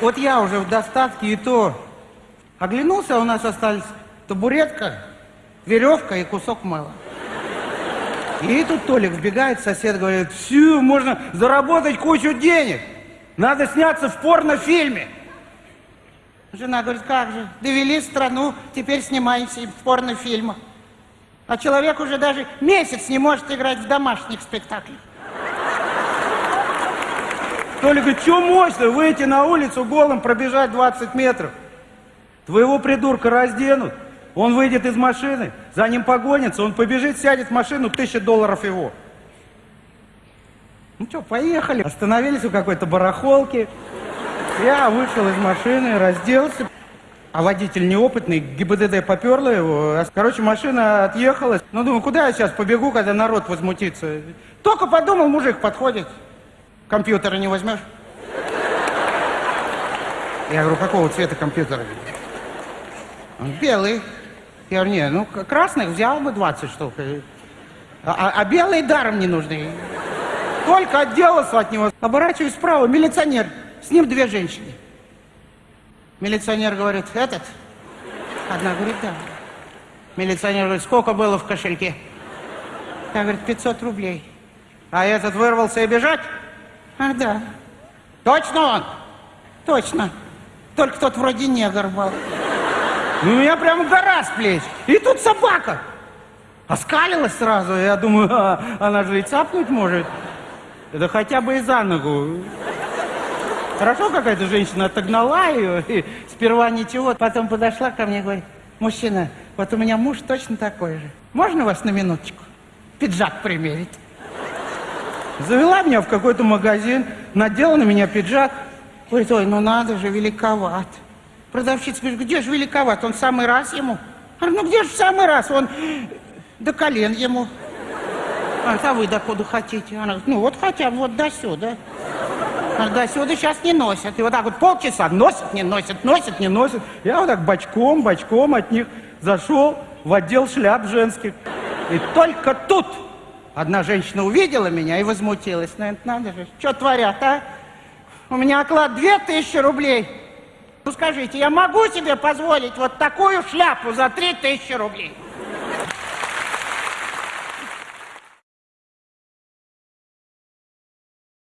Вот я уже в достатке и то оглянулся, а у нас остались табуретка, веревка и кусок мыла. И тут Толик вбегает, сосед говорит, все, можно заработать кучу денег. Надо сняться в порнофильме. Жена говорит, как же, довели страну, теперь снимаемся в порнофильмах. А человек уже даже месяц не может играть в домашних спектаклях. Толик говорит, что мощно, выйти на улицу голым, пробежать 20 метров. Твоего придурка разденут, он выйдет из машины, за ним погонится, он побежит, сядет в машину, тысяча долларов его. Ну что, поехали. Остановились у какой-то барахолки. Я вышел из машины, разделся. А водитель неопытный, ГИБДД поперло его. Короче, машина отъехала. Ну, думаю, куда я сейчас побегу, когда народ возмутится? Только подумал, мужик подходит. Компьютера не возьмешь? Я говорю, какого цвета компьютера? Он белый. Я говорю, не, ну красных взял бы 20 штук. А, а, а белые даром не нужны. Только отделался от него. Оборачиваюсь справа, милиционер. С ним две женщины. Милиционер говорит, этот? Одна говорит, да. Милиционер говорит, сколько было в кошельке? Та говорит, 500 рублей. А этот вырвался и бежать? Ах, да. Точно он? Точно. Только тот вроде негр был. Ну, у меня прямо гора с плеч. И тут собака. Оскалилась сразу. Я думаю, а, она же и цапнуть может. Да хотя бы и за ногу. Хорошо какая-то женщина отогнала ее, и сперва ничего, потом подошла ко мне и говорит, мужчина, вот у меня муж точно такой же. Можно вас на минуточку? Пиджак примерить. Завела меня в какой-то магазин, надела на меня пиджак. Говорит, ой, ну надо же, великоват. Продавщица говорит, где же великоват, он в самый раз ему. А ну где же в самый раз, он до колен ему. А, а вы докуда хотите? Она говорит, ну вот хотя бы вот до сюда. А до сюда сейчас не носят. И вот так вот полчаса носят, не носят, носят, не носят. Я вот так бочком, бочком от них зашел в отдел шляп женских. И только тут одна женщина увидела меня и возмутилась. Ну, это надо же, что творят, а? У меня оклад две тысячи рублей. Ну, скажите, я могу себе позволить вот такую шляпу за три тысячи рублей?